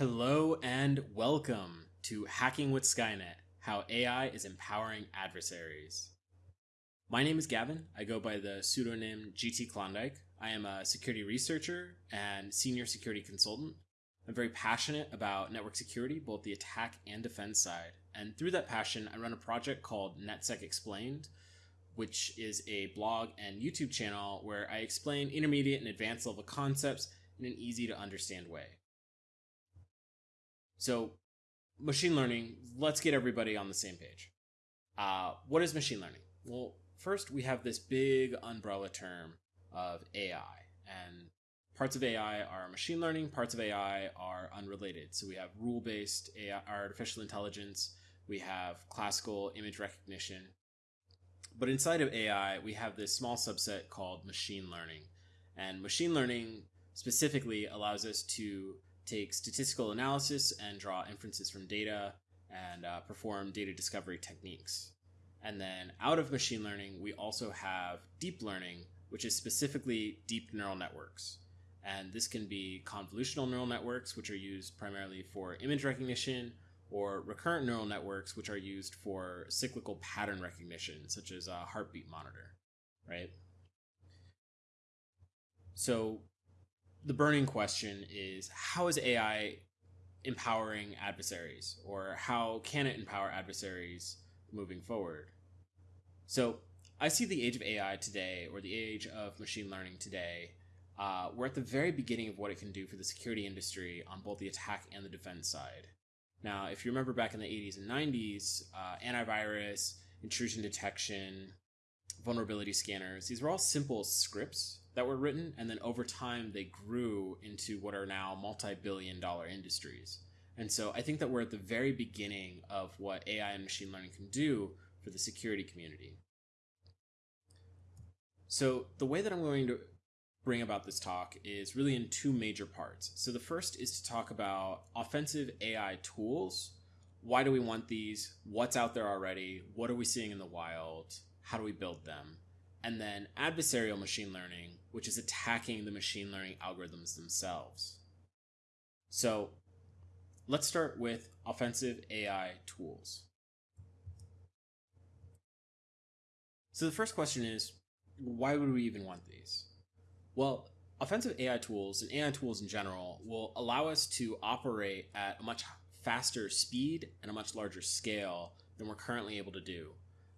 Hello and welcome to Hacking with Skynet How AI is Empowering Adversaries. My name is Gavin. I go by the pseudonym GT Klondike. I am a security researcher and senior security consultant. I'm very passionate about network security, both the attack and defense side. And through that passion, I run a project called NetSec Explained, which is a blog and YouTube channel where I explain intermediate and advanced level concepts in an easy to understand way. So, machine learning, let's get everybody on the same page. Uh, what is machine learning? Well, first we have this big umbrella term of AI, and parts of AI are machine learning, parts of AI are unrelated. So we have rule based AI, artificial intelligence, we have classical image recognition. But inside of AI, we have this small subset called machine learning. And machine learning specifically allows us to take statistical analysis and draw inferences from data and uh, perform data discovery techniques. And then out of machine learning, we also have deep learning, which is specifically deep neural networks. And this can be convolutional neural networks, which are used primarily for image recognition, or recurrent neural networks, which are used for cyclical pattern recognition, such as a heartbeat monitor, right? So the burning question is how is AI empowering adversaries or how can it empower adversaries moving forward? So I see the age of AI today or the age of machine learning today. Uh, we're at the very beginning of what it can do for the security industry on both the attack and the defense side. Now, if you remember back in the 80s and 90s, uh, antivirus, intrusion detection, vulnerability scanners, these were all simple scripts that were written, and then over time they grew into what are now multi billion dollar industries. And so I think that we're at the very beginning of what AI and machine learning can do for the security community. So the way that I'm going to bring about this talk is really in two major parts. So the first is to talk about offensive AI tools. Why do we want these? What's out there already? What are we seeing in the wild? How do we build them? And then adversarial machine learning, which is attacking the machine learning algorithms themselves. So let's start with offensive AI tools. So the first question is why would we even want these? Well, offensive AI tools and AI tools in general will allow us to operate at a much faster speed and a much larger scale than we're currently able to do.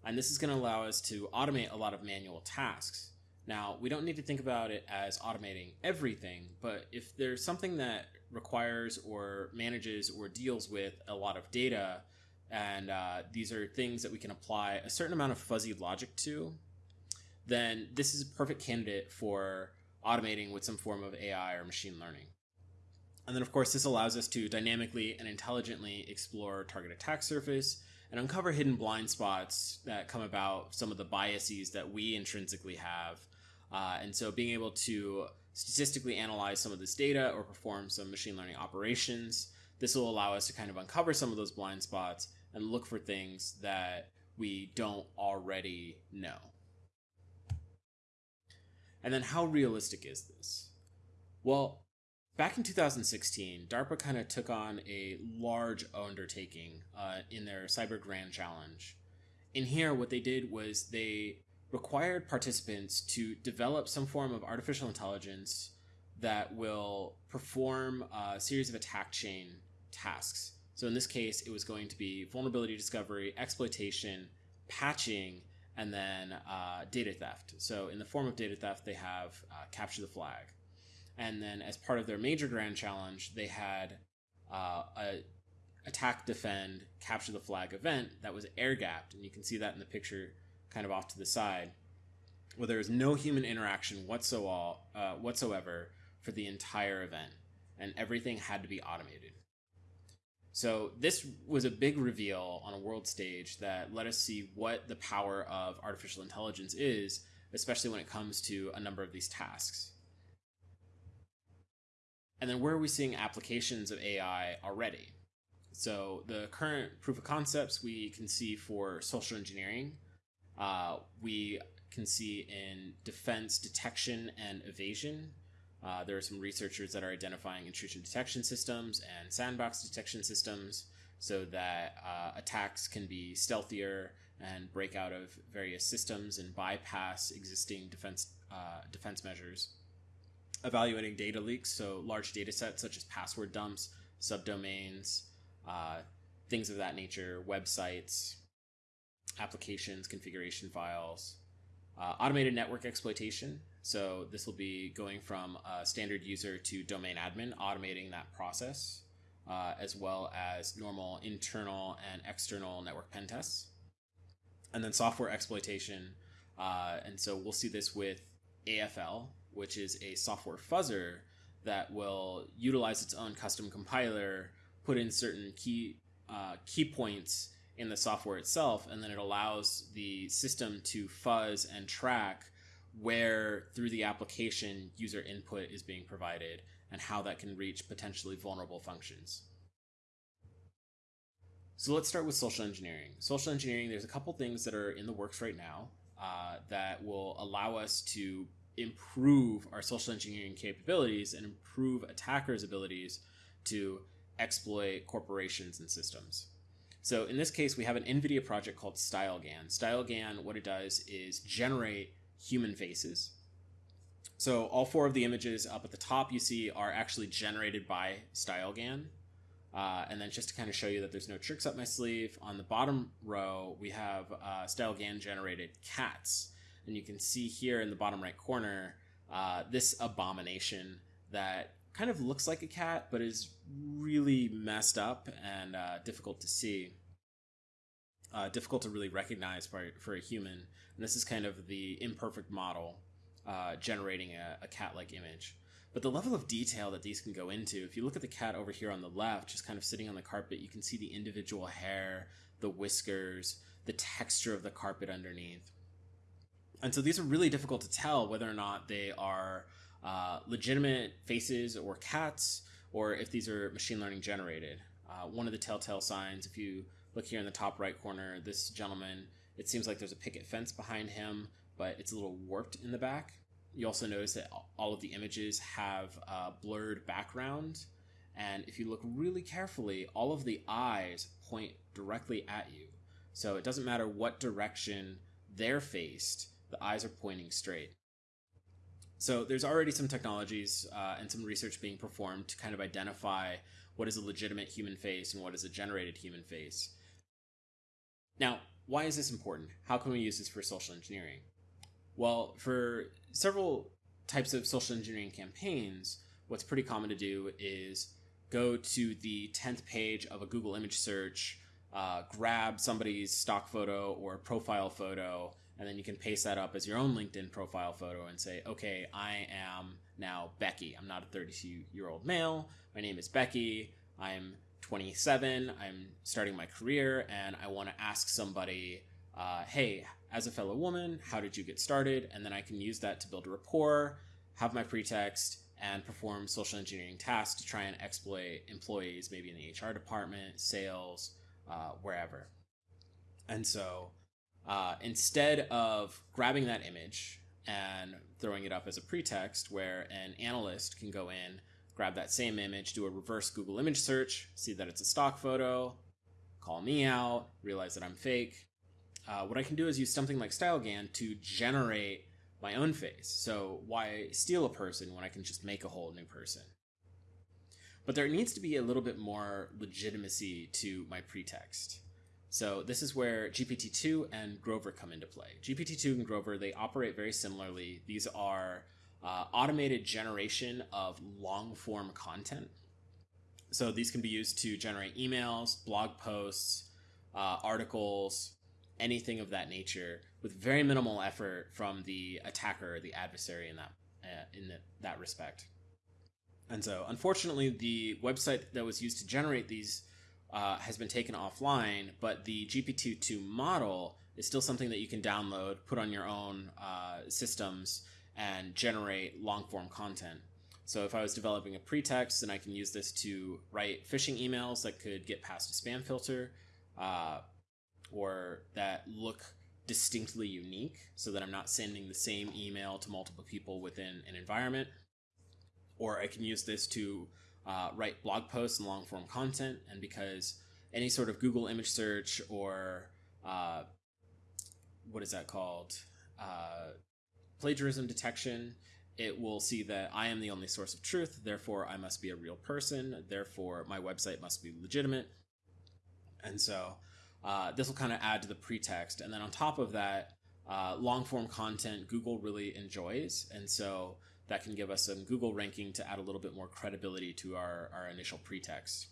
And this is going to allow us to automate a lot of manual tasks. Now, we don't need to think about it as automating everything, but if there's something that requires or manages or deals with a lot of data, and uh, these are things that we can apply a certain amount of fuzzy logic to, then this is a perfect candidate for automating with some form of AI or machine learning. And then, of course, this allows us to dynamically and intelligently explore target attack surface and uncover hidden blind spots that come about some of the biases that we intrinsically have. Uh, and so being able to statistically analyze some of this data or perform some machine learning operations, this will allow us to kind of uncover some of those blind spots and look for things that we don't already know. And then how realistic is this? Well, back in 2016, DARPA kind of took on a large undertaking uh, in their Cyber Grand Challenge. In here, what they did was they required participants to develop some form of artificial intelligence that will perform a series of attack chain tasks. So in this case, it was going to be vulnerability discovery, exploitation, patching, and then uh, data theft. So in the form of data theft, they have uh, capture the flag and then as part of their major grand challenge, they had uh, a attack, defend, capture the flag event that was air gapped, and you can see that in the picture, kind of off to the side, where there was no human interaction whatsoever, uh, whatsoever for the entire event, and everything had to be automated. So this was a big reveal on a world stage that let us see what the power of artificial intelligence is, especially when it comes to a number of these tasks. And then where are we seeing applications of AI already? So the current proof of concepts we can see for social engineering. Uh, we can see in defense detection and evasion. Uh, there are some researchers that are identifying intrusion detection systems and sandbox detection systems so that uh, attacks can be stealthier and break out of various systems and bypass existing defense uh, defense measures. Evaluating data leaks, so large data sets such as password dumps, subdomains, uh, things of that nature, websites, applications, configuration files, uh, automated network exploitation. So this will be going from a standard user to domain admin, automating that process, uh, as well as normal internal and external network pen tests. And then software exploitation. Uh, and so we'll see this with AFL, which is a software fuzzer that will utilize its own custom compiler, put in certain key uh, key points in the software itself, and then it allows the system to fuzz and track where through the application user input is being provided and how that can reach potentially vulnerable functions. So let's start with social engineering. Social engineering, there's a couple things that are in the works right now uh, that will allow us to improve our social engineering capabilities and improve attackers' abilities to exploit corporations and systems. So in this case, we have an NVIDIA project called StyleGAN. StyleGAN, what it does is generate human faces. So all four of the images up at the top you see are actually generated by StyleGAN. Uh, and then just to kind of show you that there's no tricks up my sleeve, on the bottom row we have uh, StyleGAN generated cats. And you can see here in the bottom right corner uh, this abomination that kind of looks like a cat, but is really messed up and uh, difficult to see. Uh, difficult to really recognize for, for a human. And this is kind of the imperfect model uh, generating a, a cat like image. But the level of detail that these can go into, if you look at the cat over here on the left, just kind of sitting on the carpet, you can see the individual hair, the whiskers, the texture of the carpet underneath. And so these are really difficult to tell whether or not they are uh, legitimate faces or cats, or if these are machine learning generated. Uh, one of the telltale signs, if you look here in the top right corner, this gentleman, it seems like there's a picket fence behind him, but it's a little warped in the back. You also notice that all of the images have a blurred background. And if you look really carefully, all of the eyes point directly at you. So it doesn't matter what direction they're faced, the eyes are pointing straight. So there's already some technologies uh, and some research being performed to kind of identify what is a legitimate human face and what is a generated human face. Now, why is this important? How can we use this for social engineering? Well, for several types of social engineering campaigns, what's pretty common to do is go to the 10th page of a Google image search, uh, grab somebody's stock photo or profile photo, and then you can paste that up as your own LinkedIn profile photo and say, okay, I am now Becky. I'm not a 32 year old male. My name is Becky. I'm 27. I'm starting my career, and I want to ask somebody, uh, hey, as a fellow woman, how did you get started? And then I can use that to build a rapport, have my pretext, and perform social engineering tasks to try and exploit employees, maybe in the HR department, sales, uh, wherever. And so uh, instead of grabbing that image and throwing it up as a pretext where an analyst can go in, grab that same image, do a reverse Google image search, see that it's a stock photo, call me out, realize that I'm fake. Uh, what I can do is use something like StyleGAN to generate my own face. So why steal a person when I can just make a whole new person? But there needs to be a little bit more legitimacy to my pretext. So this is where GPT-2 and Grover come into play. GPT-2 and Grover, they operate very similarly. These are uh, automated generation of long form content. So these can be used to generate emails, blog posts, uh, articles, anything of that nature with very minimal effort from the attacker the adversary in that uh, in the, that respect. And so, unfortunately, the website that was used to generate these uh, has been taken offline, but the GPT-2 model is still something that you can download, put on your own uh, systems, and generate long form content. So if I was developing a pretext, then I can use this to write phishing emails that could get past a spam filter, uh, or that look distinctly unique, so that I'm not sending the same email to multiple people within an environment. or I can use this to uh, write blog posts and long form content. And because any sort of Google image search or uh, what is that called? Uh, plagiarism detection, it will see that I am the only source of truth, therefore, I must be a real person, therefore, my website must be legitimate. And so uh, this will kind of add to the pretext. And then on top of that, uh, long form content Google really enjoys. And so that can give us some Google ranking to add a little bit more credibility to our, our initial pretext.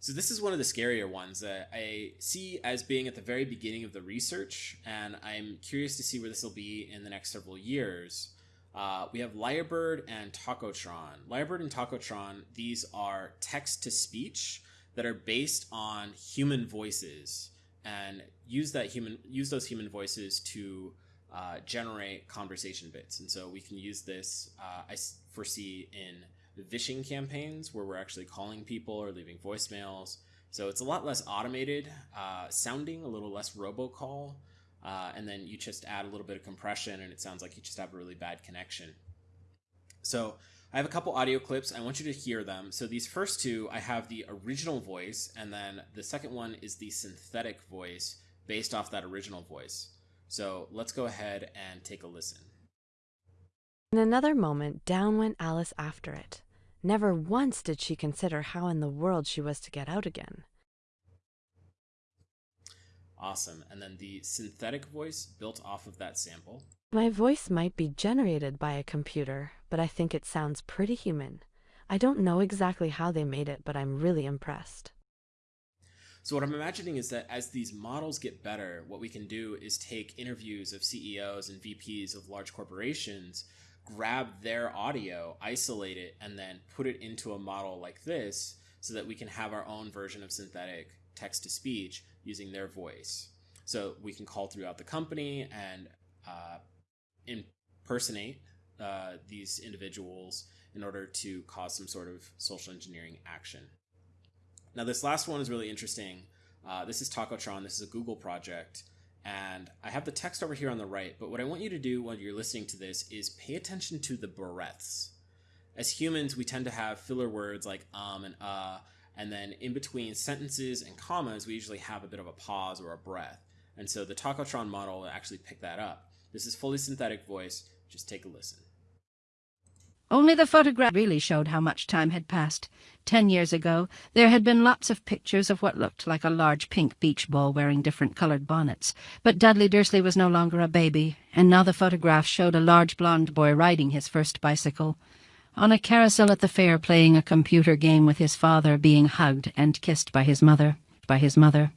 So this is one of the scarier ones that I see as being at the very beginning of the research, and I'm curious to see where this will be in the next several years. Uh, we have Lyrebird and Tacotron. Lyrebird and Tacotron, these are text to speech that are based on human voices and use that human use those human voices to uh, generate conversation bits. And so we can use this, uh, I foresee, in vishing campaigns where we're actually calling people or leaving voicemails. So it's a lot less automated uh, sounding, a little less robocall. Uh, and then you just add a little bit of compression and it sounds like you just have a really bad connection. So I have a couple audio clips. I want you to hear them. So these first two, I have the original voice, and then the second one is the synthetic voice based off that original voice. So let's go ahead and take a listen. In another moment, down went Alice after it. Never once did she consider how in the world she was to get out again. Awesome. And then the synthetic voice built off of that sample. My voice might be generated by a computer, but I think it sounds pretty human. I don't know exactly how they made it, but I'm really impressed. So, what I'm imagining is that as these models get better, what we can do is take interviews of CEOs and VPs of large corporations grab their audio, isolate it, and then put it into a model like this so that we can have our own version of synthetic text to speech using their voice. So we can call throughout the company and uh, impersonate uh, these individuals in order to cause some sort of social engineering action. Now, this last one is really interesting. Uh, this is Tacotron. This is a Google project. And I have the text over here on the right, but what I want you to do while you're listening to this is pay attention to the breaths. As humans, we tend to have filler words like um and uh, and then in between sentences and commas, we usually have a bit of a pause or a breath. And so the Tacotron model actually pick that up. This is fully synthetic voice. Just take a listen. Only the photograph really showed how much time had passed. Ten years ago, there had been lots of pictures of what looked like a large pink beach ball wearing different coloured bonnets. But Dudley Dursley was no longer a baby, and now the photograph showed a large blond boy riding his first bicycle. On a carousel at the fair playing a computer game with his father being hugged and kissed by his mother. By his mother.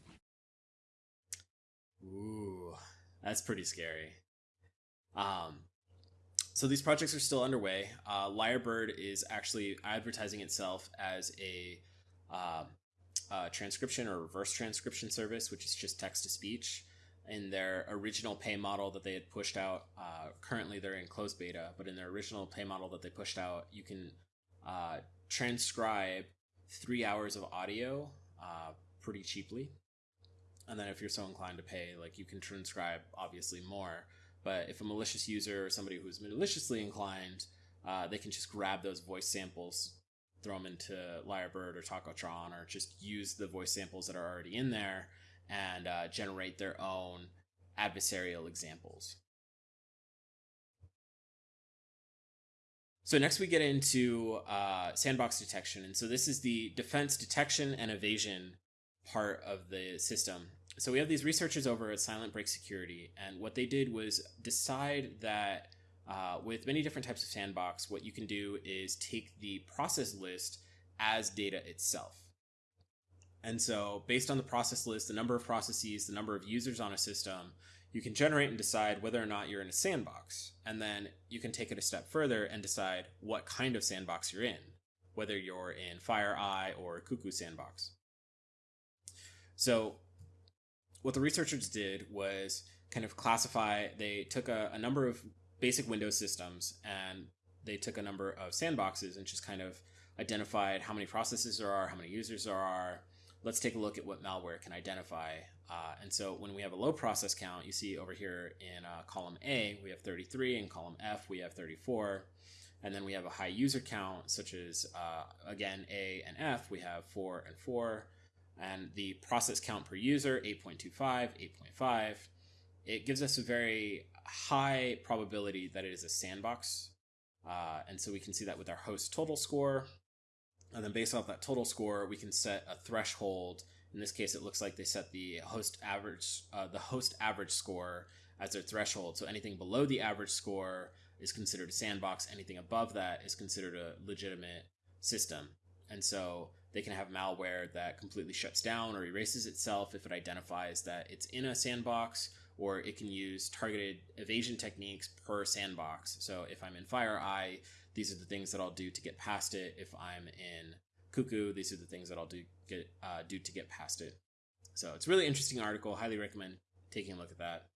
Ooh, that's pretty scary. Um, so these projects are still underway. Uh, Lyrebird is actually advertising itself as a, uh, transcription or reverse transcription service, which is just text to speech. In their original pay model that they had pushed out, uh, currently they're in closed beta, but in their original pay model that they pushed out, you can uh, transcribe three hours of audio uh, pretty cheaply. And then if you're so inclined to pay, like you can transcribe obviously more. But if a malicious user or somebody who's maliciously inclined, uh, they can just grab those voice samples, throw them into Lyrebird or Tacotron, or just use the voice samples that are already in there and uh, generate their own adversarial examples. So next we get into uh, sandbox detection, and so this is the defense detection and evasion part of the system so we have these researchers over at Silent Break Security, and what they did was decide that uh, with many different types of sandbox, what you can do is take the process list as data itself. And so, based on the process list, the number of processes, the number of users on a system, you can generate and decide whether or not you're in a sandbox. And then you can take it a step further and decide what kind of sandbox you're in, whether you're in FireEye or Cuckoo Sandbox. So, what the researchers did was kind of classify, they took a, a number of basic Windows systems and they took a number of sandboxes and just kind of identified how many processes there are, how many users there are. Let's take a look at what malware can identify Uh, and so when we have a low process count, you see over here in uh, column A, we have 33, in column F, we have 34. And then we have a high user count, such as, uh, again, A and F, we have 4 and 4. And the process count per user, 8.25, 8.5. It gives us a very high probability that it is a sandbox. Uh, and so we can see that with our host total score. And then based off that total score, we can set a threshold. In this case, it looks like they set the host average, uh, the host average score as their threshold. So anything below the average score is considered a sandbox. Anything above that is considered a legitimate system. And so they can have malware that completely shuts down or erases itself if it identifies that it's in a sandbox, or it can use targeted evasion techniques per sandbox. So if I'm in FireEye, these are the things that I'll do to get past it. If I'm in Cuckoo, these are the things that I'll do get uh, do to get past it. So it's really interesting article. Highly recommend taking a look at that.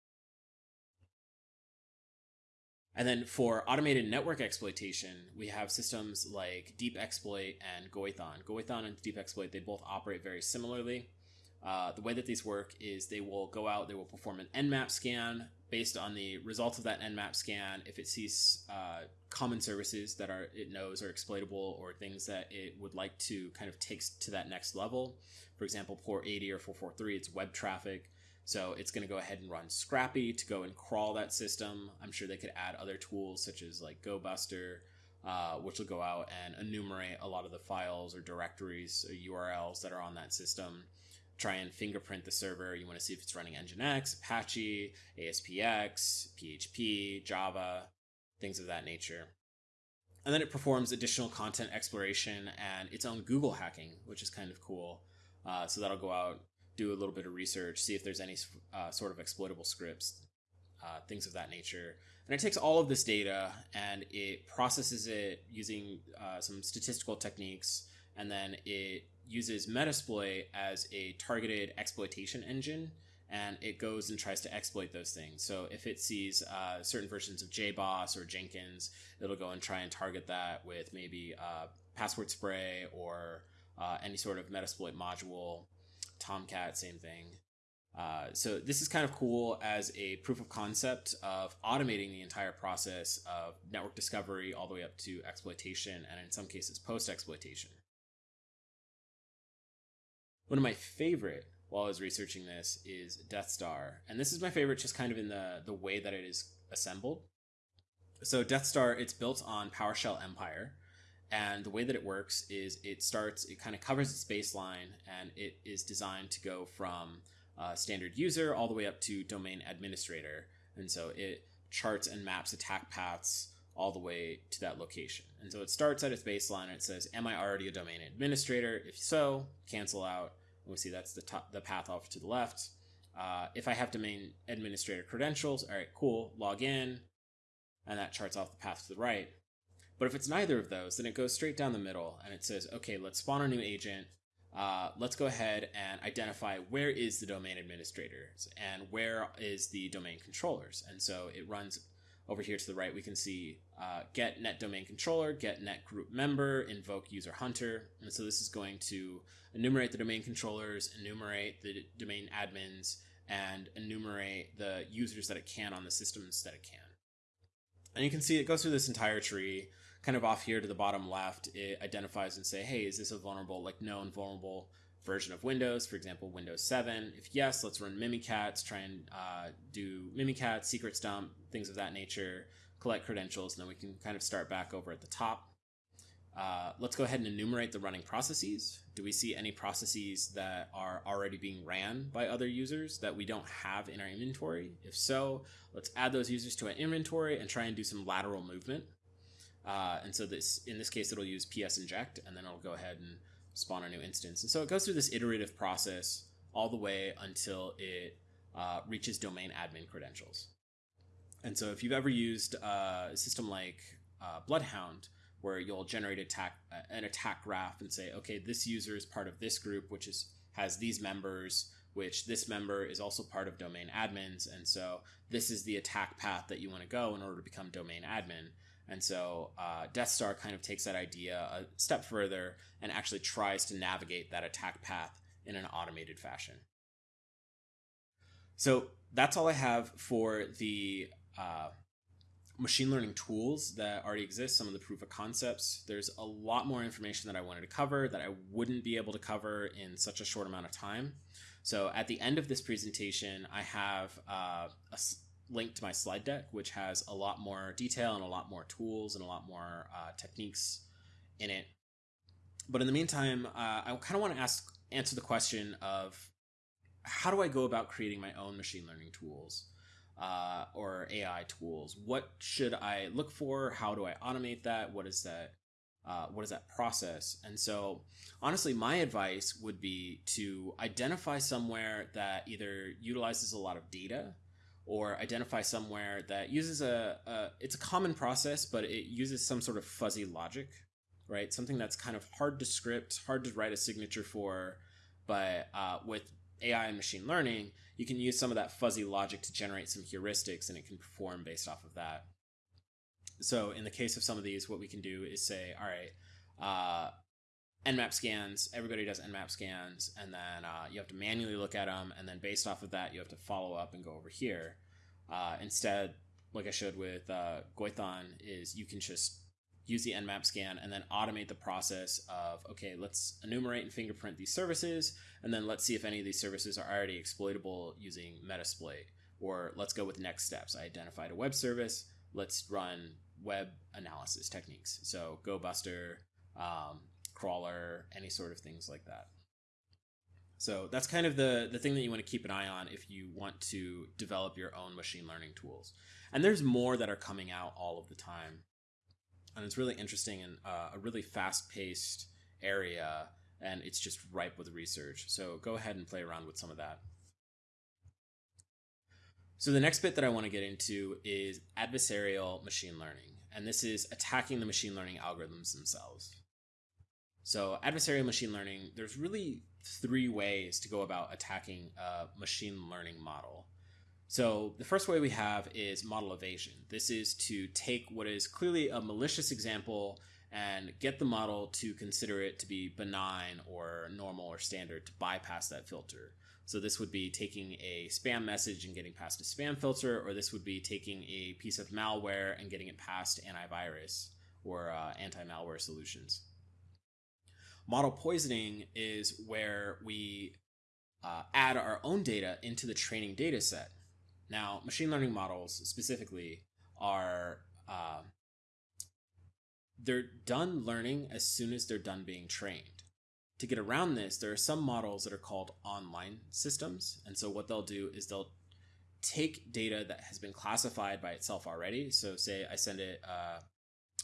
And then for automated network exploitation, we have systems like Deep Exploit and GyoiThon. GyoiThon and Deep Exploit, they both operate very similarly. Uh, the way that these work is they will go out, they will perform an Nmap scan based on the results of that Nmap scan. If it sees uh, common services that are it knows are exploitable or things that it would like to kind of take to that next level, for example, port 80 or 443, it's web traffic. So it's going to go ahead and run Scrapy to go and crawl that system. I'm sure they could add other tools such as like GoBuster, uh, which will go out and enumerate a lot of the files or directories or URLs that are on that system. Try and fingerprint the server. You want to see if it's running Nginx, Apache, ASPX, PHP, Java, things of that nature. And then it performs additional content exploration and its own Google hacking, which is kind of cool. Uh, so that'll go out do a little bit of research, see if there's any uh, sort of exploitable scripts, uh, things of that nature. And it takes all of this data and it processes it using uh, some statistical techniques, and then it uses Metasploit as a targeted exploitation engine. And it goes and tries to exploit those things. So if it sees uh, certain versions of JBoss or Jenkins, it'll go and try and target that with maybe uh, password spray or uh, any sort of Metasploit module Tomcat, same thing. Uh, so this is kind of cool as a proof of concept of automating the entire process of network discovery all the way up to exploitation and in some cases post exploitation. One of my favorite while I was researching this is Death Star, and this is my favorite just kind of in the the way that it is assembled. So Death Star, it's built on PowerShell Empire, and the way that it works is it starts, it kind of covers its baseline and it is designed to go from uh, standard user all the way up to domain administrator. And so it charts and maps attack paths all the way to that location. And so it starts at its baseline. And it says, "Am I already a domain administrator? If so, cancel out." And we see that's the top, the path off to the left. Uh, if I have domain administrator credentials, all right, cool, log in, and that charts off the path to the right. But if it's neither of those, then it goes straight down the middle and it says, okay, let's spawn a new agent. Uh, let's go ahead and identify where is the domain administrators and where is the domain controllers. And so it runs over here to the right. We can see uh, get net domain controller, get net group member, invoke user hunter. And so this is going to enumerate the domain controllers, enumerate the domain admins, and enumerate the users that it can on the systems that it can. And you can see it goes through this entire tree kind of off here to the bottom left, it identifies and say, hey, is this a vulnerable, like known vulnerable version of Windows? For example, Windows 7. If yes, let's run Mimikatz, try and uh, do Mimikatz, secrets dump, things of that nature, collect credentials, and then we can kind of start back over at the top. Uh, let's go ahead and enumerate the running processes. Do we see any processes that are already being ran by other users that we don't have in our inventory? If so, let's add those users to our inventory and try and do some lateral movement. Uh, and so this in this case, it'll use ps inject, and then it'll go ahead and spawn a new instance. And so it goes through this iterative process all the way until it uh, reaches domain admin credentials. And so if you've ever used uh, a system like uh, Bloodhound, where you'll generate attack, uh, an attack graph and say, okay, this user is part of this group, which is has these members, which this member is also part of domain admins, and so this is the attack path that you want to go in order to become domain admin. And so uh, Death Star kind of takes that idea a step further and actually tries to navigate that attack path in an automated fashion. So that's all I have for the uh, machine learning tools that already exist, some of the proof of concepts. There's a lot more information that I wanted to cover that I wouldn't be able to cover in such a short amount of time. So at the end of this presentation, I have uh, a link to my slide deck, which has a lot more detail and a lot more tools and a lot more uh, techniques in it. But in the meantime, uh, I kind of want to ask answer the question of how do I go about creating my own machine learning tools? uh, or AI tools. What should I look for? How do I automate that? What is that? Uh, what is that process? And so, honestly, my advice would be to identify somewhere that either utilizes a lot of data or identify somewhere that uses a, a it's a common process, but it uses some sort of fuzzy logic, right? Something that's kind of hard to script, hard to write a signature for, but uh, with AI and machine learning, you can use some of that fuzzy logic to generate some heuristics and it can perform based off of that. So in the case of some of these, what we can do is say, all right, uh, Nmap scans, everybody does Nmap scans, and then uh, you have to manually look at them, and then based off of that, you have to follow up and go over here. Uh, instead, like I showed with uh, GyoiThon, is you can just use the nmap scan and then automate the process of okay let's enumerate and fingerprint these services and then let's see if any of these services are already exploitable using metasploit. Or let's go with next steps. I identified a web service. Let's run web analysis techniques. So gobuster um, crawler any sort of things like that so that's kind of the the thing that you want to keep an eye on if you want to develop your own machine learning tools and there's more that are coming out all of the time and it's really interesting and uh, a really fast paced area, and it's just ripe with research. So go ahead and play around with some of that. So the next bit that I want to get into is adversarial machine learning, and this is attacking the machine learning algorithms themselves. So adversarial machine learning, there's really three ways to go about attacking a machine learning model. So the first way we have is model evasion. This is to take what is clearly a malicious example and get the model to consider it to be benign or normal or standard to bypass that filter. So this would be taking a spam message and getting past a spam filter, or this would be taking a piece of malware and getting it past antivirus or uh, anti-malware solutions. Model poisoning is where we uh, add our own data into the training data set. Now, machine learning models specifically are uh, they're done learning as soon as they're done being trained. To get around this, there are some models that are called online systems, and so what they'll do is they'll take data that has been classified by itself already. So, say I send it uh,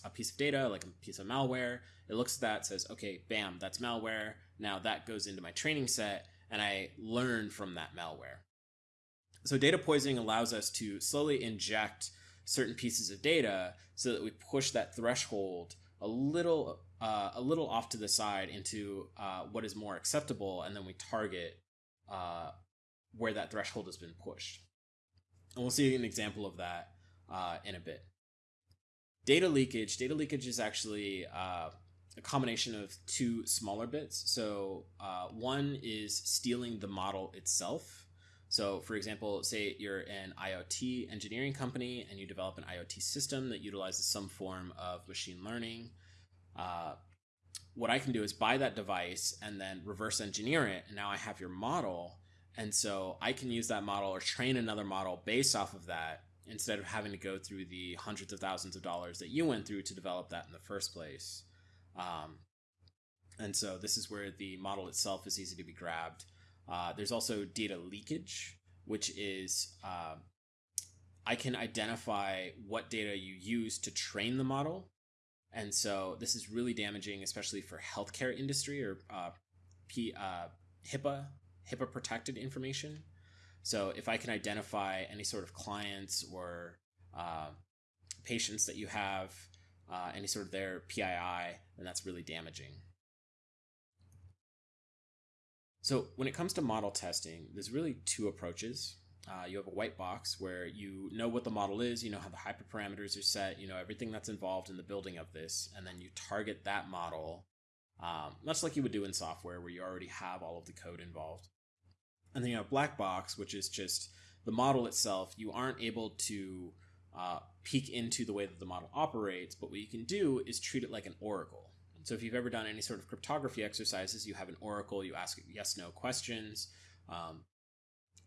a piece of data, like a piece of malware. It looks at that, says, okay, bam, that's malware. Now that goes into my training set, and I learn from that malware. So data poisoning allows us to slowly inject certain pieces of data so that we push that threshold a little uh, a little off to the side into uh, what is more acceptable, and then we target uh, where that threshold has been pushed. And we'll see an example of that uh, in a bit. Data leakage. Data leakage is actually uh, a combination of two smaller bits. So uh, one is stealing the model itself. So, for example, say you're an IoT engineering company and you develop an IoT system that utilizes some form of machine learning. Uh, what I can do is buy that device and then reverse engineer it. And now I have your model. And so I can use that model or train another model based off of that instead of having to go through the hundreds of thousands of dollars that you went through to develop that in the first place. Um, and so this is where the model itself is easy to be grabbed. Uh, there's also data leakage, which is uh, I can identify what data you use to train the model. And so this is really damaging, especially for healthcare industry or uh, P, uh, HIPAA, HIPAA protected information. So if I can identify any sort of clients or uh, patients that you have, uh, any sort of their PII, then that's really damaging. So when it comes to model testing, there's really two approaches. Uh, you have a white box where you know what the model is, you know how the hyperparameters are set, you know everything that's involved in the building of this, and then you target that model, um, much like you would do in software where you already have all of the code involved. And then you have black box, which is just the model itself, you aren't able to uh, peek into the way that the model operates, but what you can do is treat it like an oracle. So if you've ever done any sort of cryptography exercises, you have an oracle, you ask yes no questions, um,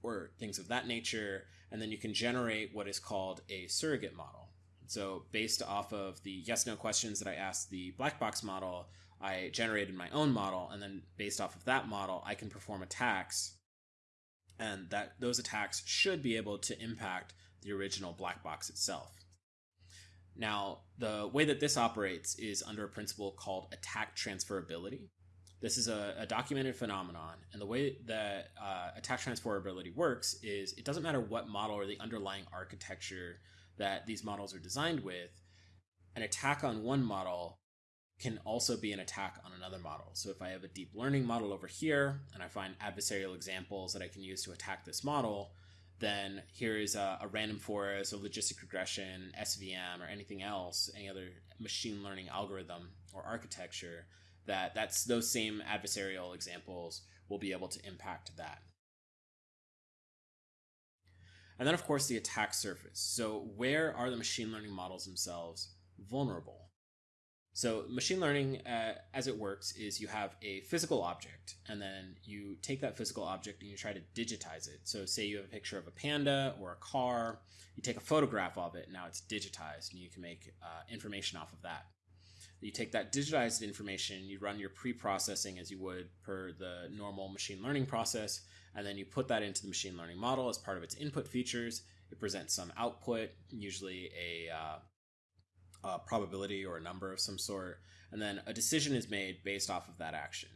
or things of that nature, and then you can generate what is called a surrogate model. So based off of the yes no questions that I asked the black box model, I generated my own model, and then based off of that model, I can perform attacks, and that those attacks should be able to impact the original black box itself. Now, the way that this operates is under a principle called attack transferability. This is a, a documented phenomenon, and the way that uh, attack transferability works is it doesn't matter what model or the underlying architecture that these models are designed with, an attack on one model can also be an attack on another model. So if I have a deep learning model over here and I find adversarial examples that I can use to attack this model, then here is a, a, random forest, a logistic regression, SVM, or anything else, any other machine learning algorithm or architecture that that's those same adversarial examples will be able to impact that. And then of course the attack surface. So where are the machine learning models themselves vulnerable? So machine learning, uh, as it works, is you have a physical object, and then you take that physical object and you try to digitize it. So say you have a picture of a panda or a car, you take a photograph of it, now it's digitized, and you can make uh, information off of that. You take that digitized information, you run your pre-processing as you would per the normal machine learning process, and then you put that into the machine learning model as part of its input features. It presents some output, usually a uh, a probability or a number of some sort, and then a decision is made based off of that action.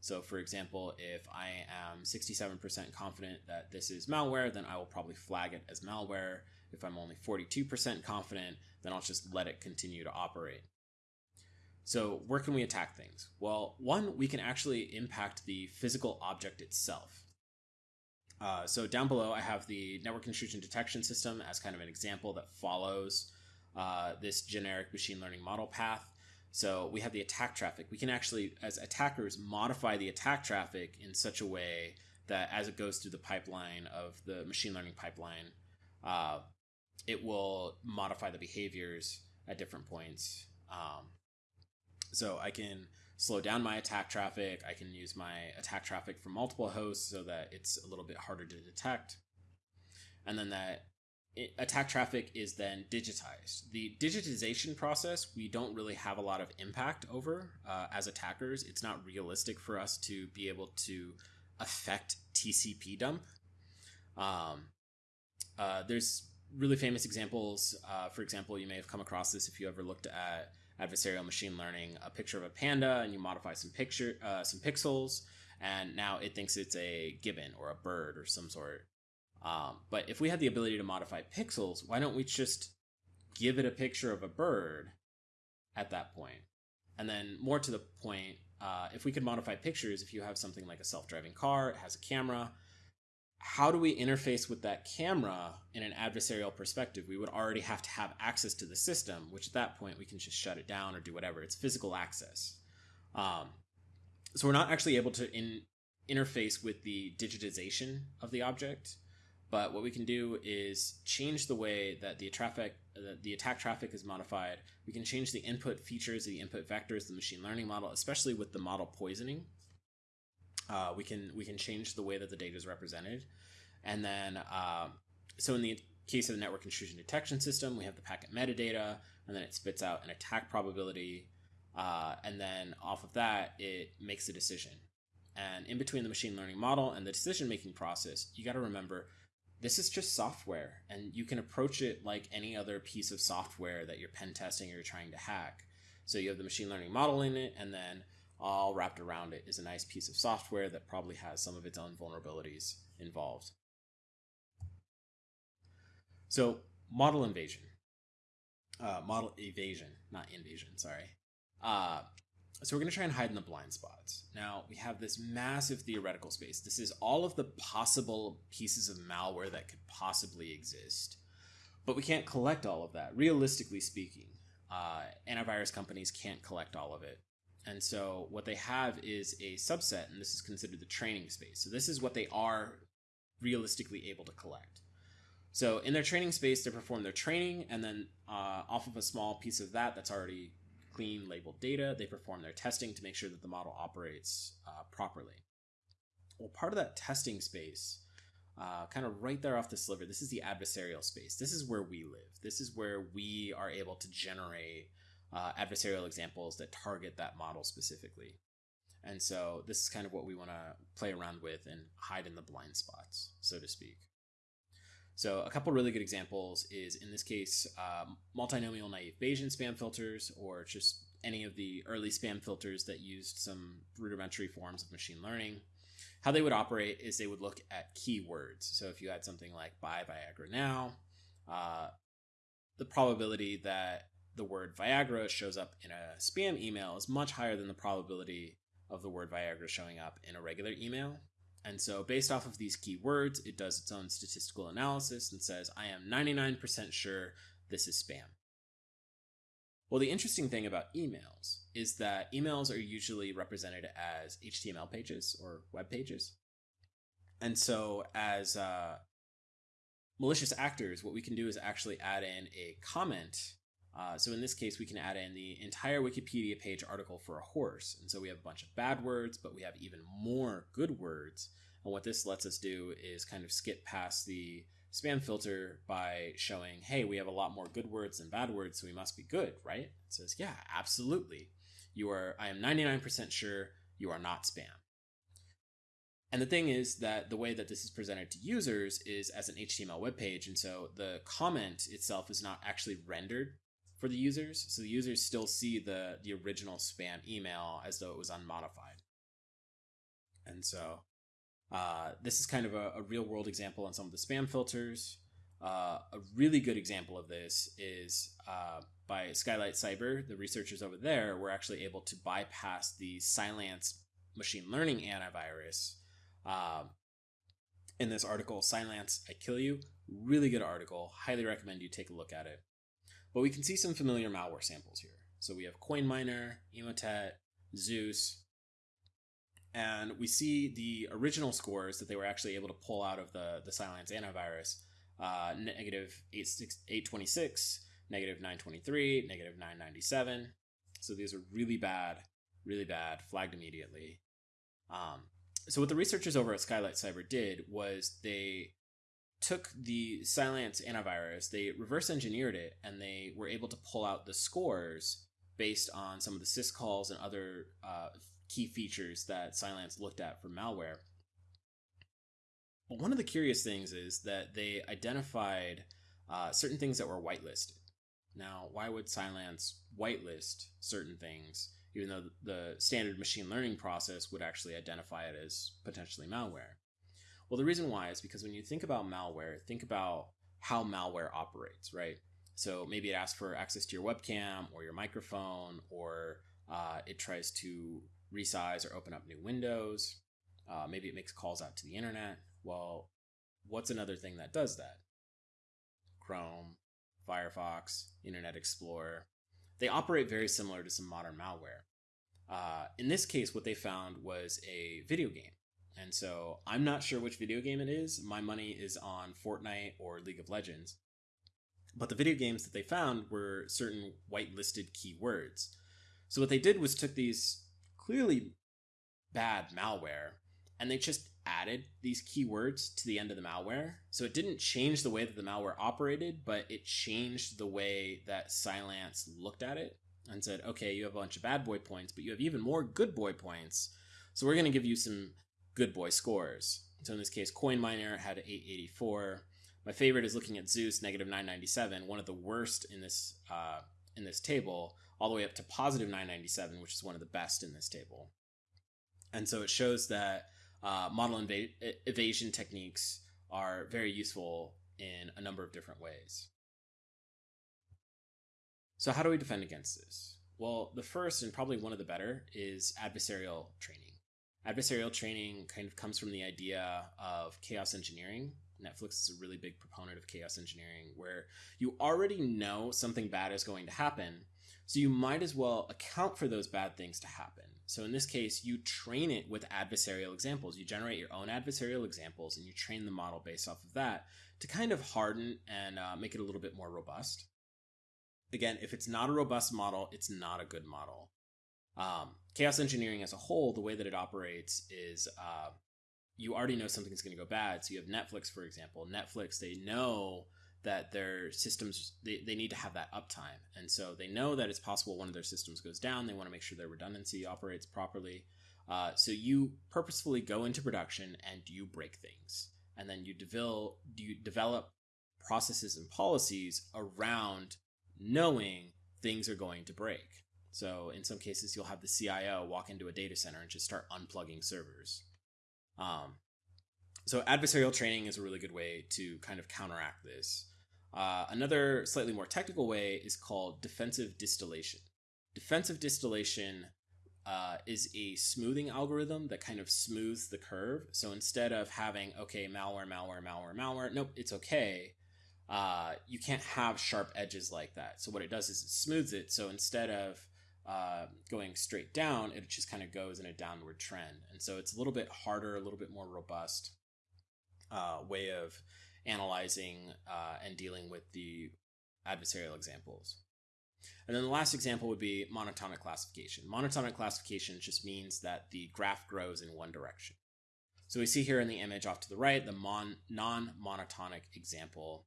So, for example, if I am 67% confident that this is malware, then I will probably flag it as malware. If I'm only 42% confident, then I'll just let it continue to operate. So, where can we attack things? Well, one, we can actually impact the physical object itself. Uh, so, down below, I have the network intrusion detection system as kind of an example that follows uh, this generic machine learning model path. So we have the attack traffic. We can actually, as attackers, modify the attack traffic in such a way that as it goes through the pipeline of the machine learning pipeline, uh, it will modify the behaviors at different points. Um, so I can slow down my attack traffic. I can use my attack traffic from multiple hosts so that it's a little bit harder to detect. And then that attack traffic is then digitized. The digitization process, we don't really have a lot of impact over uh, as attackers. It's not realistic for us to be able to affect TCP dump. Um, uh, there's really famous examples. Uh, for example, you may have come across this if you ever looked at adversarial machine learning, a picture of a panda, and you modify some picture, uh, some pixels, and now it thinks it's a gibbon or a bird or some sort. Um, but if we had the ability to modify pixels, why don't we just give it a picture of a bird at that point? And then, more to the point, uh, if we could modify pictures, if you have something like a self driving car, it has a camera, how do we interface with that camera in an adversarial perspective? We would already have to have access to the system, which at that point we can just shut it down or do whatever. It's physical access. Um, so we're not actually able to in, interface with the digitization of the object. But what we can do is change the way that the traffic, uh, the attack traffic is modified. We can change the input features, the input vectors, the machine learning model, especially with the model poisoning. Uh, we can we can change the way that the data is represented, and then uh, so in the case of the network intrusion detection system, we have the packet metadata, and then it spits out an attack probability, uh, and then off of that, it makes a decision. And in between the machine learning model and the decision making process, you got to remember this is just software and you can approach it like any other piece of software that you're pen testing or you're trying to hack. So you have the machine learning model in it and then all wrapped around it is a nice piece of software that probably has some of its own vulnerabilities involved. So model invasion, uh, model evasion, not invasion, sorry. Uh, so we're going to try and hide in the blind spots. Now, we have this massive theoretical space. This is all of the possible pieces of malware that could possibly exist. But we can't collect all of that. Realistically speaking, uh, antivirus companies can't collect all of it. And so what they have is a subset, and this is considered the training space. So this is what they are realistically able to collect. So in their training space, they perform their training, and then uh, off of a small piece of that that's already clean labeled data, they perform their testing to make sure that the model operates uh, properly. Well, part of that testing space, uh, kind of right there off the sliver, this is the adversarial space. This is where we live. This is where we are able to generate uh, adversarial examples that target that model specifically. And so this is kind of what we want to play around with and hide in the blind spots, so to speak. So a couple really good examples is in this case, um, multinomial naive Bayesian spam filters, or just any of the early spam filters that used some rudimentary forms of machine learning. How they would operate is they would look at keywords. So if you had something like buy Viagra now, uh, the probability that the word Viagra shows up in a spam email is much higher than the probability of the word Viagra showing up in a regular email. And so, based off of these keywords, it does its own statistical analysis and says, I am 99% sure this is spam. Well, the interesting thing about emails is that emails are usually represented as HTML pages or web pages. And so, as uh, malicious actors, what we can do is actually add in a comment uh, so in this case, we can add in the entire Wikipedia page article for a horse. And so we have a bunch of bad words, but we have even more good words. And what this lets us do is kind of skip past the spam filter by showing, hey, we have a lot more good words than bad words, so we must be good, right? It says, yeah, absolutely. You are, I am 99% sure you are not spam. And the thing is that the way that this is presented to users is as an HTML web page. And so the comment itself is not actually rendered for the users. So the users still see the the original spam email as though it was unmodified. And so uh, this is kind of a, a, real world example on some of the spam filters. Uh, a really good example of this is uh, by Skylight Cyber. The researchers over there were actually able to bypass the Cylance machine learning antivirus. Um, in this article, Cylance, I Kill You. Really good article. Highly recommend you take a look at it. But we can see some familiar malware samples here. So we have CoinMiner, Emotet, Zeus, and we see the original scores that they were actually able to pull out of the, the Cylance antivirus, uh, negative 826, negative 923, negative 997. So these are really bad, really bad, flagged immediately. Um, so what the researchers over at Skylight Cyber did was they took the Cylance antivirus, they reverse engineered it, and they were able to pull out the scores based on some of the syscalls and other uh, key features that Cylance looked at for malware. But one of the curious things is that they identified uh, certain things that were whitelisted. Now, why would Cylance whitelist certain things, even though the standard machine learning process would actually identify it as potentially malware? Well, the reason why is because when you think about malware, think about how malware operates, right? So maybe it asks for access to your webcam or your microphone, or uh, it tries to resize or open up new windows. Uh, maybe it makes calls out to the internet. Well, what's another thing that does that? Chrome, Firefox, Internet Explorer. They operate very similar to some modern malware. Uh, in this case, what they found was a video game. And so I'm not sure which video game it is. My money is on Fortnite or League of Legends. But the video games that they found were certain whitelisted keywords. So what they did was took these clearly bad malware and they just added these keywords to the end of the malware. So it didn't change the way that the malware operated, but it changed the way that Cylance looked at it and said, okay, you have a bunch of bad boy points, but you have even more good boy points. So we're going to give you some good boy scores. So in this case, CoinMiner had 884. My favorite is looking at Zeus, negative 997, one of the worst in this uh, in this table, all the way up to positive 997, which is one of the best in this table. And so it shows that uh, model inv- evasion techniques are very useful in a number of different ways. So how do we defend against this? Well, the first and probably one of the better is adversarial training adversarial training kind of comes from the idea of chaos engineering. Netflix is a really big proponent of chaos engineering where you already know something bad is going to happen. So you might as well account for those bad things to happen. So in this case, you train it with adversarial examples. You generate your own adversarial examples and you train the model based off of that to kind of harden and uh, make it a little bit more robust. Again, if it's not a robust model, it's not a good model. Um, chaos engineering as a whole, the way that it operates is uh, you already know something's going to go bad. So you have Netflix, for example. Netflix, they know that their systems they, they need to have that uptime. And so they know that it's possible one of their systems goes down. They want to make sure their redundancy operates properly. Uh, so you purposefully go into production and you break things. And then you develop you develop processes and policies around knowing things are going to break so in some cases you'll have the cio walk into a data center and just start unplugging servers um, so adversarial training is a really good way to kind of counteract this uh, another slightly more technical way is called defensive distillation. Defensive distillation uh, is a smoothing algorithm that kind of smooths the curve. So instead of having, okay, malware, malware, malware, malware, nope, it's okay. Uh, you can't have sharp edges like that. So what it does is it smooths it. So instead of uh, going straight down, it just kind of goes in a downward trend. And so it's a little bit harder, a little bit more robust uh, way of analyzing uh, and dealing with the adversarial examples. And then the last example would be monotonic classification. Monotonic classification just means that the graph grows in one direction. So we see here in the image off to the right, the mon- non-monotonic example.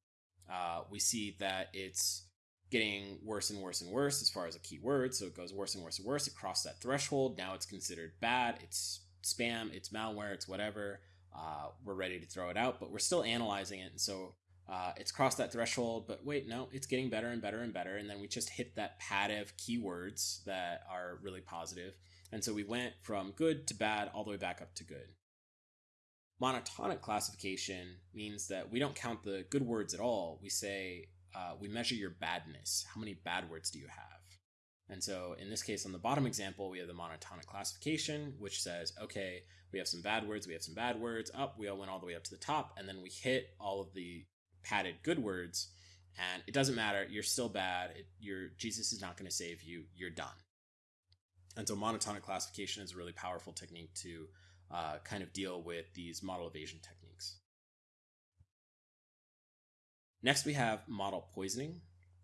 Uh, we see that it's getting worse and worse and worse as far as a keyword. So it goes worse and worse and worse. It that threshold. Now it's considered bad. It's spam. It's malware. It's whatever uh, we're ready to throw it out, but we're still analyzing it. And so uh, it's crossed that threshold, but wait, no, it's getting better and better and better. And then we just hit that pad of keywords that are really positive. And so we went from good to bad all the way back up to good. Monotonic classification means that we don't count the good words at all. We say, uh, we measure your badness. How many bad words do you have? And so in this case, on the bottom example, we have the monotonic classification, which says, okay, we have some bad words, we have some bad words, up, we all went all the way up to the top, and then we hit all of the padded good words, and it doesn't matter, you're still bad, it, your Jesus is not going to save you, you're done. And so monotonic classification is a really powerful technique to uh, kind of deal with these model evasion techniques. Next, we have model poisoning.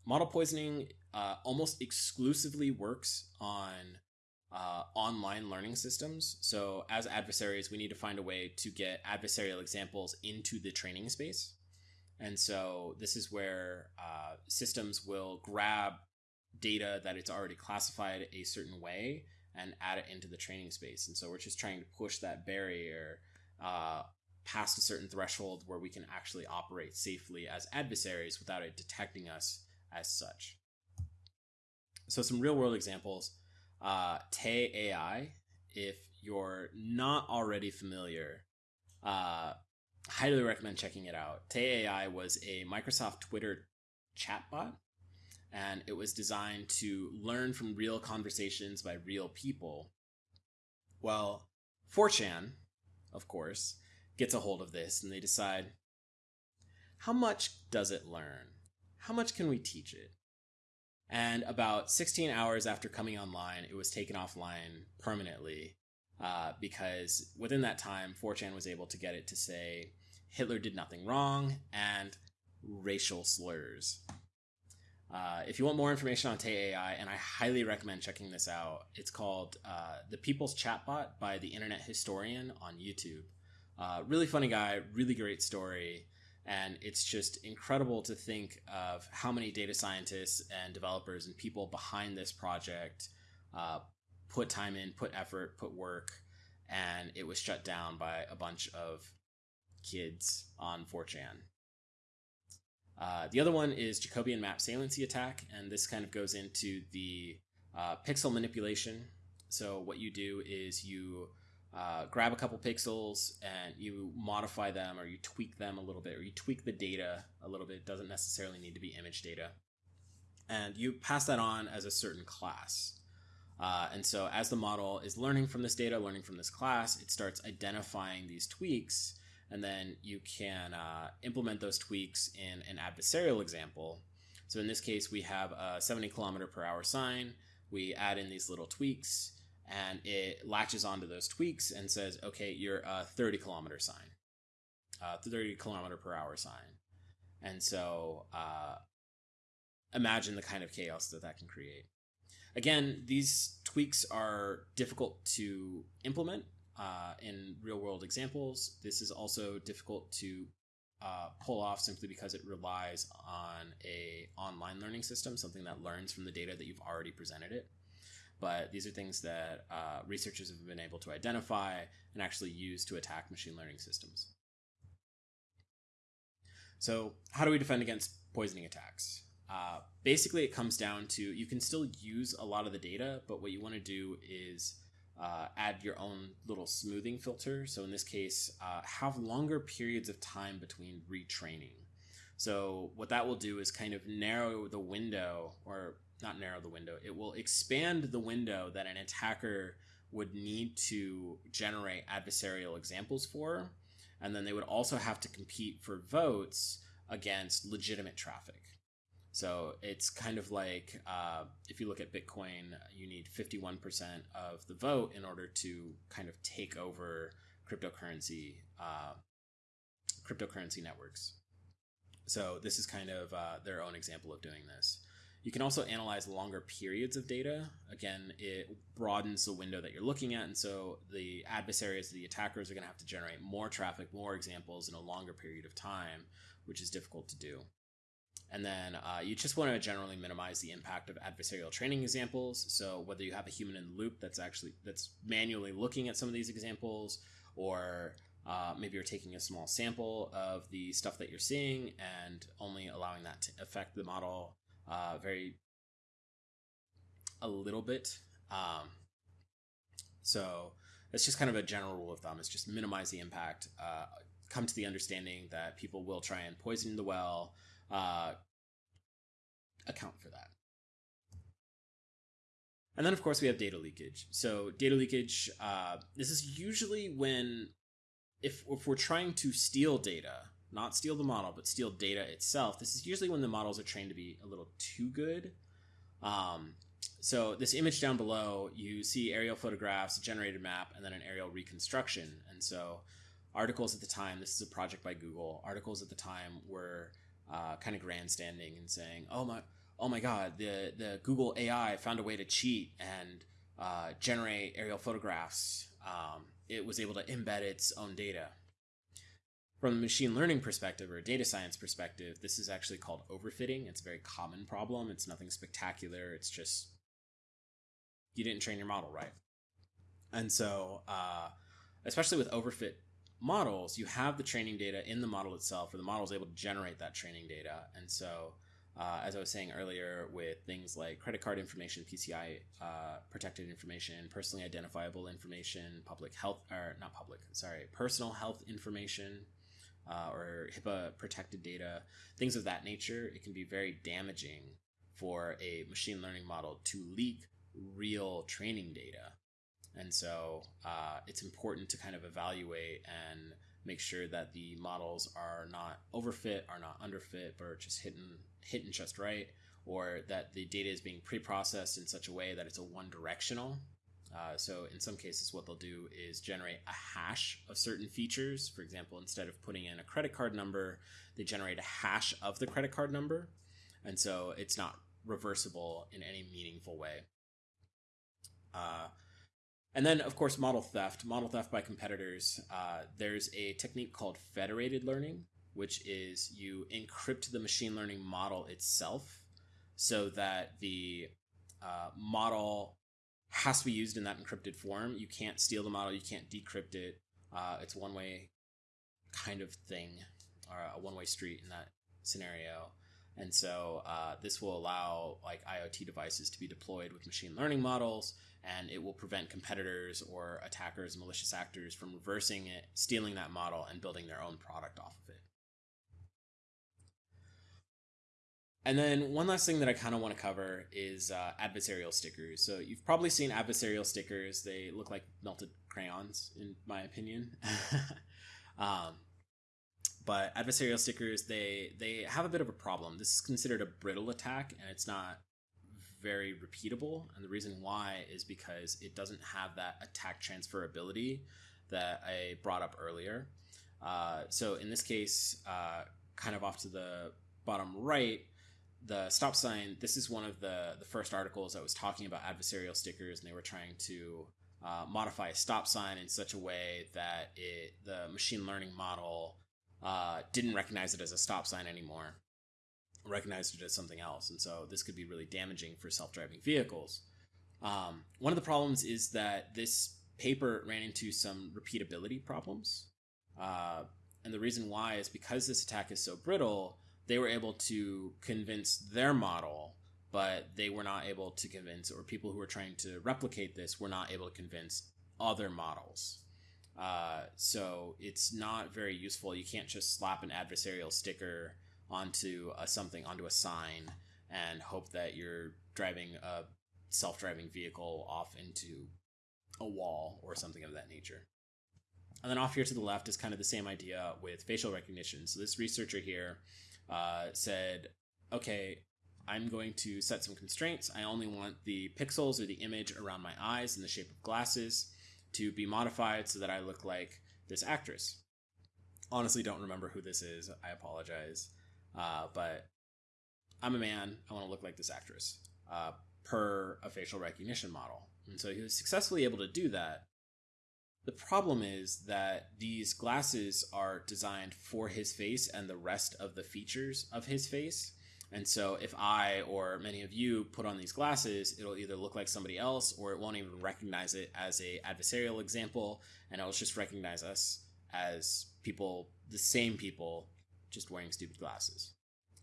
Model poisoning uh, almost exclusively works on uh, online learning systems. So, as adversaries, we need to find a way to get adversarial examples into the training space. And so, this is where uh, systems will grab data that it's already classified a certain way and add it into the training space. And so, we're just trying to push that barrier uh, past a certain threshold where we can actually operate safely as adversaries without it detecting us as such. So, some real world examples uh, Tay AI. If you're not already familiar, uh, highly recommend checking it out. Tay AI was a Microsoft Twitter chatbot, and it was designed to learn from real conversations by real people. Well, 4chan, of course, gets a hold of this and they decide how much does it learn? How much can we teach it? And about 16 hours after coming online, it was taken offline permanently uh, because within that time, 4chan was able to get it to say Hitler did nothing wrong and racial slurs. Uh, if you want more information on Tay AI, and I highly recommend checking this out, it's called uh, The People's Chatbot by the Internet Historian on YouTube. Uh, really funny guy, really great story. And it's just incredible to think of how many data scientists and developers and people behind this project uh, put time in, put effort, put work, and it was shut down by a bunch of kids on 4chan. Uh, the other one is Jacobian map saliency attack, and this kind of goes into the uh, pixel manipulation. So what you do is you uh, grab a couple pixels and you modify them or you tweak them a little bit or you tweak the data a little bit. It doesn't necessarily need to be image data. And you pass that on as a certain class. Uh, and so as the model is learning from this data, learning from this class, it starts identifying these tweaks. And then you can uh, implement those tweaks in an adversarial example. So in this case, we have a 70 kilometer per hour sign. We add in these little tweaks and it latches onto those tweaks and says, okay, you're a 30 kilometer sign, a 30 kilometer per hour sign. And so uh, imagine the kind of chaos that that can create. Again, these tweaks are difficult to implement uh, in real world examples. This is also difficult to uh, pull off simply because it relies on a online learning system, something that learns from the data that you've already presented it. But these are things that uh, researchers have been able to identify and actually use to attack machine learning systems. So, how do we defend against poisoning attacks? Uh, basically, it comes down to you can still use a lot of the data, but what you want to do is uh, add your own little smoothing filter. So in this case, uh, have longer periods of time between retraining. So what that will do is kind of narrow the window, or not narrow the window, it will expand the window that an attacker would need to generate adversarial examples for. And then they would also have to compete for votes against legitimate traffic. So it's kind of like uh, if you look at Bitcoin, you need 51% of the vote in order to kind of take over cryptocurrency uh, cryptocurrency networks. So this is kind of uh, their own example of doing this. You can also analyze longer periods of data. Again, it broadens the window that you're looking at, and so the adversaries, the attackers, are going to have to generate more traffic, more examples in a longer period of time, which is difficult to do. And then uh, you just want to generally minimize the impact of adversarial training examples. So whether you have a human in the loop that's actually that's manually looking at some of these examples, or uh, maybe you're taking a small sample of the stuff that you're seeing and only allowing that to affect the model uh, very a little bit. Um, so it's just kind of a general rule of thumb. It's just minimize the impact. Uh, come to the understanding that people will try and poison the well uh, account for that. And then, of course, we have data leakage. So, data leakage, uh, this is usually when, if, if we're trying to steal data, not steal the model, but steal data itself, this is usually when the models are trained to be a little too good. Um, so, this image down below, you see aerial photographs, a generated map, and then an aerial reconstruction. And so, articles at the time, this is a project by Google, articles at the time were uh, kind of grandstanding and saying, "Oh my, oh my God, the the Google AI found a way to cheat and uh, generate aerial photographs. Um, it was able to embed its own data." From a machine learning perspective or a data science perspective, this is actually called overfitting. It's a very common problem. It's nothing spectacular. It's just you didn't train your model right. And so, uh, especially with overfit models, you have the training data in the model itself, or the model is able to generate that training data. And so, uh, as I was saying earlier, with things like credit card information, PCI uh, protected information, personally identifiable information, public health, or not public, sorry, personal health information, uh, or HIPAA protected data, things of that nature, it can be very damaging for a machine learning model to leak real training data. And so uh, it's important to kind of evaluate and make sure that the models are not overfit, are not underfit, but are just hitting hitting just right, or that the data is being pre-processed in such a way that it's a one-directional. Uh, so in some cases, what they'll do is generate a hash of certain features. For example, instead of putting in a credit card number, they generate a hash of the credit card number, and so it's not reversible in any meaningful way. Uh, and then, of course, model theft. Model theft by competitors. Uh, there's a technique called federated learning, which is you encrypt the machine learning model itself so that the uh, model has to be used in that encrypted form. You can't steal the model, you can't decrypt it. Uh, it's one way kind of thing, or a one way street in that scenario. And so uh, this will allow like IoT devices to be deployed with machine learning models and it will prevent competitors or attackers, malicious actors from reversing it, stealing that model, and building their own product off of it. And then one last thing that I kind of want to cover is uh, adversarial stickers. So you've probably seen adversarial stickers. They look like melted crayons, in my opinion. um, but adversarial stickers, they they have a bit of a problem. This is considered a brittle attack, and it's not very repeatable. And the reason why is because it doesn't have that attack transferability that I brought up earlier. Uh, so in this case, uh, kind of off to the bottom right, the stop sign. This is one of the the first articles that was talking about adversarial stickers, and they were trying to uh, modify a stop sign in such a way that it the machine learning model uh, didn't recognize it as a stop sign anymore, recognized it as something else, and so this could be really damaging for self driving vehicles. Um, one of the problems is that this paper ran into some repeatability problems. Uh, and the reason why is because this attack is so brittle, they were able to convince their model, but they were not able to convince, or people who were trying to replicate this were not able to convince other models. Uh, so it's not very useful. You can't just slap an adversarial sticker onto a, something, onto a sign, and hope that you're driving a self driving vehicle off into a wall or something of that nature. And then off here to the left is kind of the same idea with facial recognition. So this researcher here uh, said, okay, I'm going to set some constraints. I only want the pixels or the image around my eyes in the shape of glasses to be modified so that I look like this actress. Honestly, don't remember who this is. I apologize. Uh, but I'm a man. I want to look like this actress uh, per a facial recognition model. And so he was successfully able to do that. The problem is that these glasses are designed for his face and the rest of the features of his face. And so if I or many of you put on these glasses, it'll either look like somebody else or it won't even recognize it as a adversarial example and it'll just recognize us as people, the same people, just wearing stupid glasses.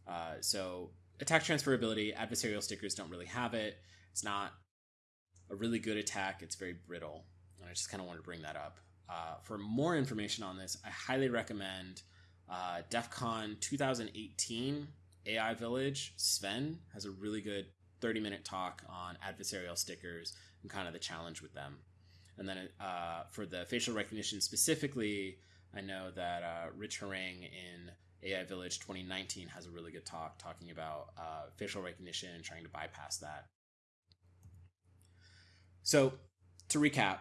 Uh, so attack transferability, adversarial stickers don't really have it. It's not a really good attack. It's very brittle. And I just kind of wanted to bring that up. Uh, for more information on this, I highly recommend uh, DEF CON 2018 AI Village. Sven has a really good 30 minute talk on adversarial stickers and kind of the challenge with them. And then uh, for the facial recognition specifically, I know that uh, Rich Harang in AI Village 2019 has a really good talk talking about uh, facial recognition and trying to bypass that. So, to recap,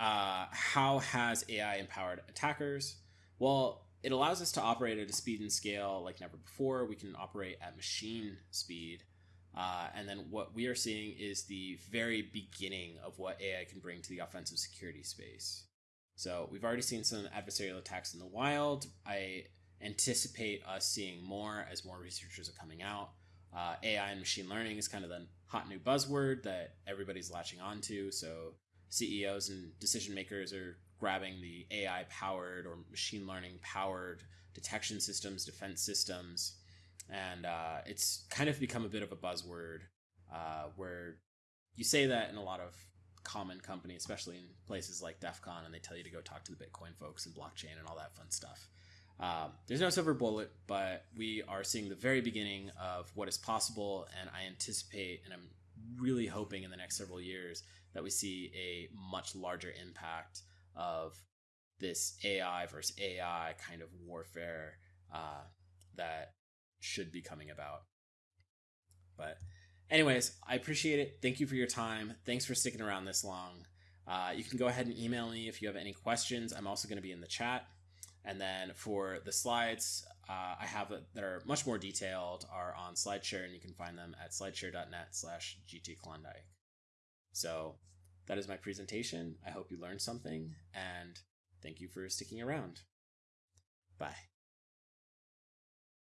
uh, how has AI empowered attackers? Well, it allows us to operate at a speed and scale like never before. We can operate at machine speed. Uh, and then what we are seeing is the very beginning of what AI can bring to the offensive security space. So we've already seen some adversarial attacks in the wild. I anticipate us seeing more as more researchers are coming out. Uh, AI and machine learning is kind of the hot new buzzword that everybody's latching onto. So CEOs and decision makers are grabbing the AI powered or machine learning powered detection systems, defense systems, and uh, it's kind of become a bit of a buzzword uh, where you say that in a lot of common companies, especially in places like DEF CON, and they tell you to go talk to the Bitcoin folks and blockchain and all that fun stuff. Um, there's no silver bullet, but we are seeing the very beginning of what is possible, and I anticipate, and I'm really hoping in the next several years that we see a much larger impact of this AI versus AI kind of warfare uh, that should be coming about. But, anyways, I appreciate it. Thank you for your time. Thanks for sticking around this long. Uh, you can go ahead and email me if you have any questions. I'm also going to be in the chat. And then for the slides, uh, I have that are much more detailed are on SlideShare, and you can find them at slideshare.net slash gtklondike. So that is my presentation. I hope you learned something, and thank you for sticking around. Bye.